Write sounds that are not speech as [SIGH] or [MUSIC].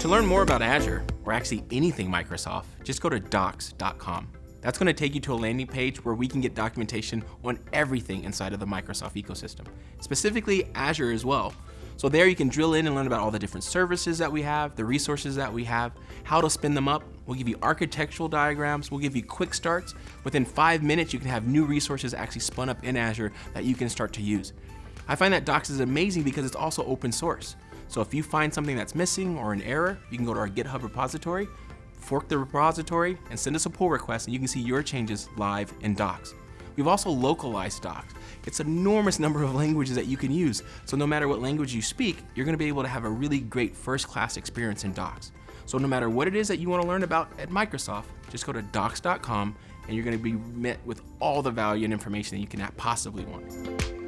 To learn more about Azure, or actually anything Microsoft, just go to docs.com. That's going to take you to a landing page where we can get documentation on everything inside of the Microsoft ecosystem, specifically Azure as well. So there you can drill in and learn about all the different services that we have, the resources that we have, how to spin them up. We'll give you architectural diagrams. We'll give you quick starts. Within five minutes, you can have new resources actually spun up in Azure that you can start to use. I find that Docs is amazing because it's also open source. So if you find something that's missing or an error, you can go to our GitHub repository, fork the repository, and send us a pull request, and you can see your changes live in Docs. We've also localized Docs. It's an enormous [LAUGHS] number of languages that you can use, so no matter what language you speak, you're gonna be able to have a really great first-class experience in Docs. So no matter what it is that you wanna learn about at Microsoft, just go to docs.com and you're gonna be met with all the value and information that you can possibly want.